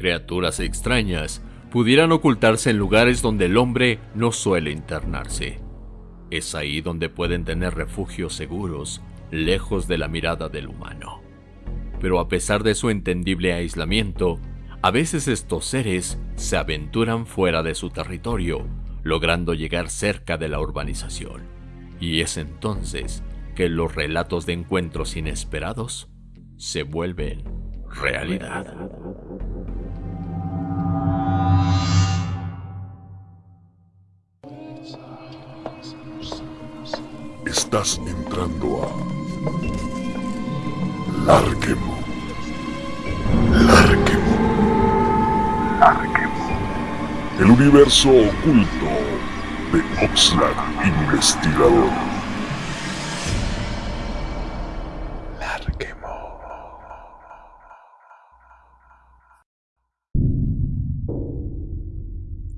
Criaturas extrañas pudieran ocultarse en lugares donde el hombre no suele internarse. Es ahí donde pueden tener refugios seguros, lejos de la mirada del humano. Pero a pesar de su entendible aislamiento, a veces estos seres se aventuran fuera de su territorio, logrando llegar cerca de la urbanización. Y es entonces que los relatos de encuentros inesperados se vuelven realidad. Estás entrando a Larquemo. Larquemo. Larquemo. El universo oculto de Oxlack Investigador. Larquemo.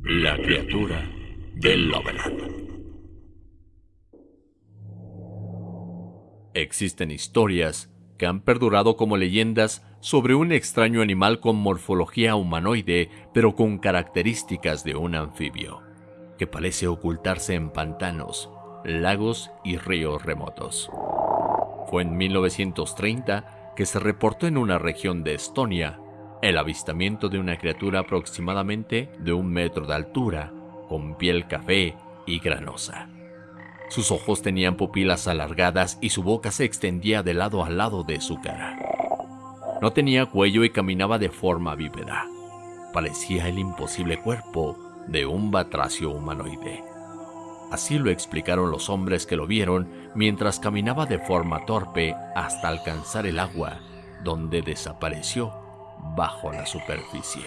La criatura del Loveland. Existen historias que han perdurado como leyendas sobre un extraño animal con morfología humanoide pero con características de un anfibio, que parece ocultarse en pantanos, lagos y ríos remotos. Fue en 1930 que se reportó en una región de Estonia el avistamiento de una criatura aproximadamente de un metro de altura, con piel café y granosa. Sus ojos tenían pupilas alargadas y su boca se extendía de lado a lado de su cara. No tenía cuello y caminaba de forma bípeda. Parecía el imposible cuerpo de un batracio humanoide. Así lo explicaron los hombres que lo vieron mientras caminaba de forma torpe hasta alcanzar el agua, donde desapareció bajo la superficie.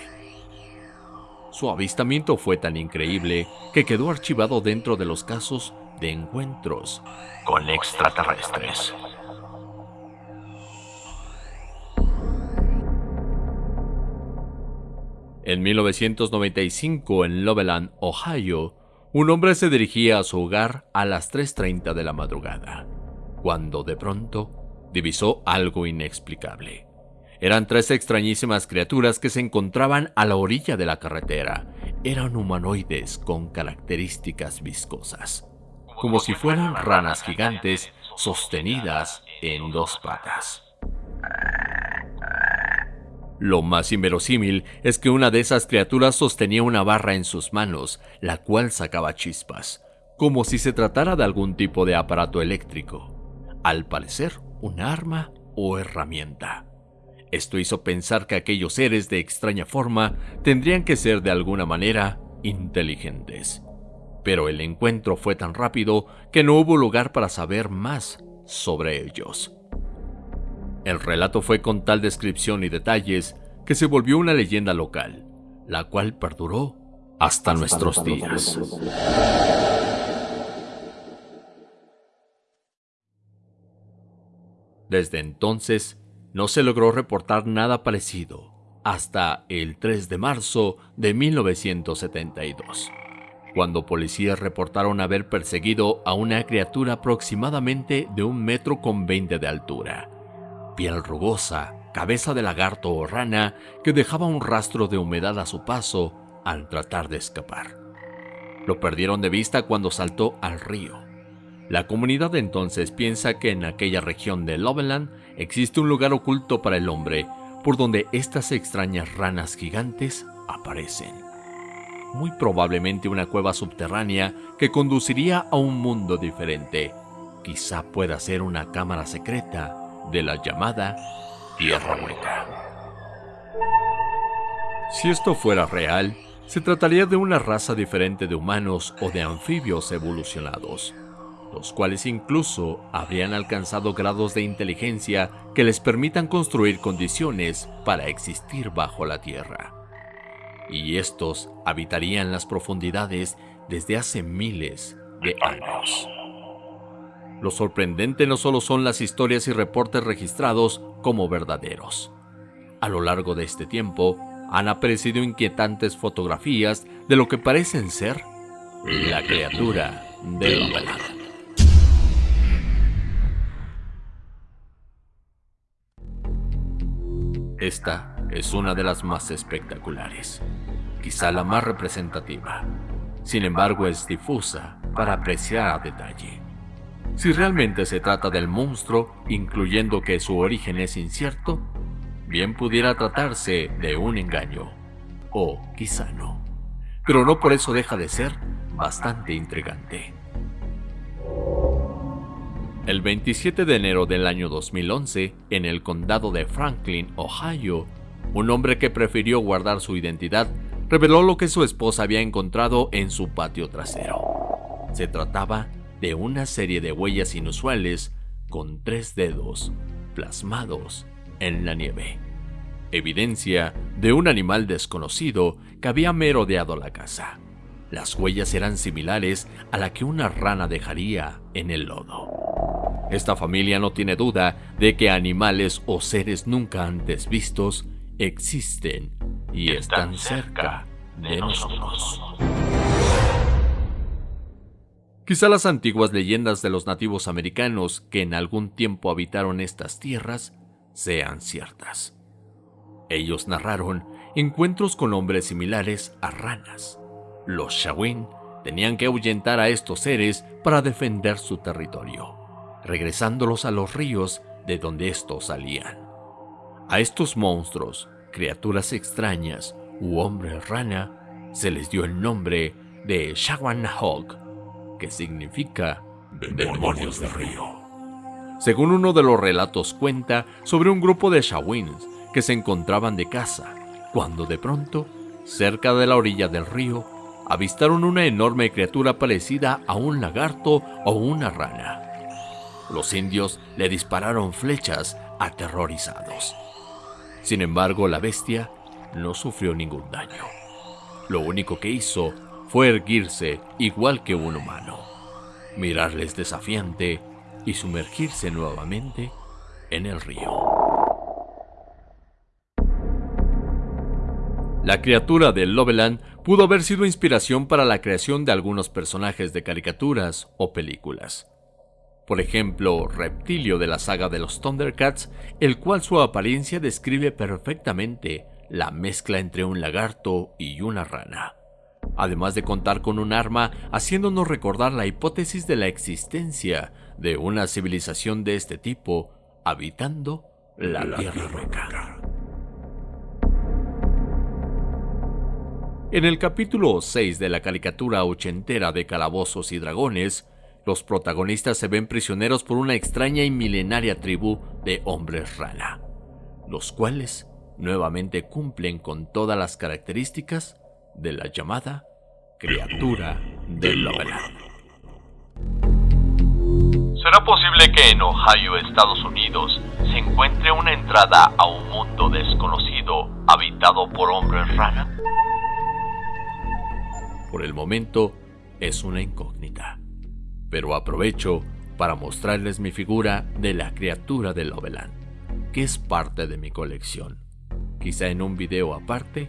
Su avistamiento fue tan increíble que quedó archivado dentro de los casos de encuentros con extraterrestres. En 1995, en Loveland, Ohio, un hombre se dirigía a su hogar a las 3.30 de la madrugada, cuando de pronto divisó algo inexplicable. Eran tres extrañísimas criaturas que se encontraban a la orilla de la carretera. Eran humanoides con características viscosas como si fueran ranas gigantes sostenidas en dos patas. Lo más inverosímil es que una de esas criaturas sostenía una barra en sus manos, la cual sacaba chispas, como si se tratara de algún tipo de aparato eléctrico. Al parecer, un arma o herramienta. Esto hizo pensar que aquellos seres de extraña forma tendrían que ser de alguna manera inteligentes pero el encuentro fue tan rápido que no hubo lugar para saber más sobre ellos. El relato fue con tal descripción y detalles que se volvió una leyenda local, la cual perduró hasta, nuestros días. Desde entonces, no se logró reportar nada parecido hasta el 3 de marzo de 1972 cuando policías reportaron haber perseguido a una criatura aproximadamente de un metro con 20 de altura. Piel rugosa, cabeza de lagarto o rana que dejaba un rastro de humedad a su paso al tratar de escapar. Lo perdieron de vista cuando saltó al río. La comunidad entonces piensa que en aquella región de Loveland existe un lugar oculto para el hombre por donde estas extrañas ranas gigantes aparecen muy probablemente una cueva subterránea que conduciría a un mundo diferente. Quizá pueda ser una cámara secreta de la llamada Tierra Hueca. Si esto fuera real, se trataría de una raza diferente de humanos o de anfibios evolucionados, los cuales incluso habrían alcanzado grados de inteligencia que les permitan construir condiciones para existir bajo la Tierra y estos habitarían las profundidades desde hace miles de años. Lo sorprendente no solo son las historias y reportes registrados como verdaderos. A lo largo de este tiempo, han aparecido inquietantes fotografías de lo que parecen ser la criatura del velado. Esta es una de las más espectaculares, quizá la más representativa. Sin embargo, es difusa para apreciar a detalle. Si realmente se trata del monstruo, incluyendo que su origen es incierto, bien pudiera tratarse de un engaño, o quizá no. Pero no por eso deja de ser bastante intrigante. El 27 de enero del año 2011, en el condado de Franklin, Ohio, un hombre que prefirió guardar su identidad reveló lo que su esposa había encontrado en su patio trasero. Se trataba de una serie de huellas inusuales con tres dedos plasmados en la nieve. Evidencia de un animal desconocido que había merodeado la casa. Las huellas eran similares a la que una rana dejaría en el lodo. Esta familia no tiene duda de que animales o seres nunca antes vistos existen y están cerca de nosotros. Quizá las antiguas leyendas de los nativos americanos que en algún tiempo habitaron estas tierras sean ciertas. Ellos narraron encuentros con hombres similares a ranas. Los Shawin tenían que ahuyentar a estos seres para defender su territorio, regresándolos a los ríos de donde estos salían. A estos monstruos, criaturas extrañas u hombres rana, se les dio el nombre de Shawanahog, que significa demonios del río. Según uno de los relatos cuenta sobre un grupo de Shawins que se encontraban de caza, cuando de pronto, cerca de la orilla del río, avistaron una enorme criatura parecida a un lagarto o una rana. Los indios le dispararon flechas aterrorizados. Sin embargo, la bestia no sufrió ningún daño. Lo único que hizo fue erguirse igual que un humano, mirarles desafiante y sumergirse nuevamente en el río. La criatura de Loveland pudo haber sido inspiración para la creación de algunos personajes de caricaturas o películas. Por ejemplo, Reptilio de la saga de los Thundercats, el cual su apariencia describe perfectamente la mezcla entre un lagarto y una rana. Además de contar con un arma, haciéndonos recordar la hipótesis de la existencia de una civilización de este tipo habitando la, Tierra Roca. En el capítulo 6 de la caricatura ochentera de Calabozos y Dragones, los protagonistas se ven prisioneros por una extraña y milenaria tribu de hombres rana, los cuales nuevamente cumplen con todas las características de la llamada criatura del Loveland. ¿Será posible que en Ohio, Estados Unidos, se encuentre una entrada a un mundo desconocido habitado por hombres rana? Por el momento es una incógnita, pero aprovecho para mostrarles mi figura de la criatura del Loveland, que es parte de mi colección. Quizá en un video aparte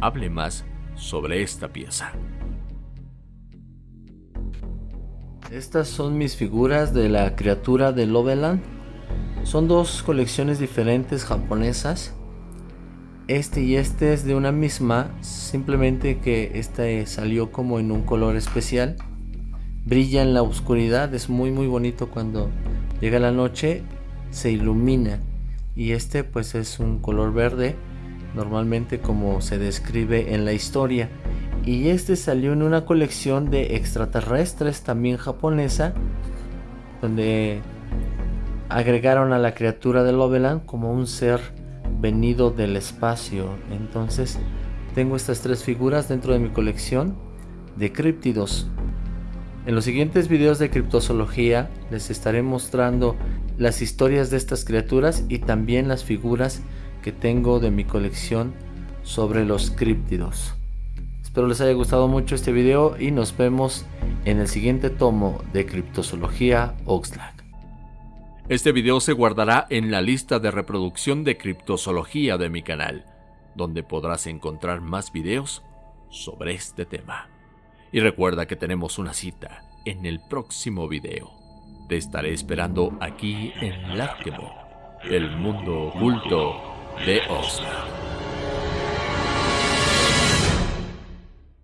hable más sobre esta pieza. Estas son mis figuras de la criatura del Loveland. Son dos colecciones diferentes japonesas este y este es de una misma, simplemente que este salió como en un color especial. Brilla en la oscuridad, es muy muy bonito cuando llega la noche, se ilumina. Y este pues es un color verde, normalmente como se describe en la historia. Y este salió en una colección de extraterrestres también japonesa, donde agregaron a la criatura de Loveland como un ser venido del espacio. Entonces tengo estas tres figuras dentro de mi colección de críptidos. En los siguientes videos de criptozoología les estaré mostrando las historias de estas criaturas y también las figuras que tengo de mi colección sobre los críptidos. Espero les haya gustado mucho este video y nos vemos en el siguiente tomo de Criptozoología Oxlack. Este video se guardará en la lista de reproducción de criptozoología de mi canal, donde podrás encontrar más videos sobre este tema. Y recuerda que tenemos una cita en el próximo video. Te estaré esperando aquí en Láctemo, el mundo oculto de Oscar.